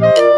Música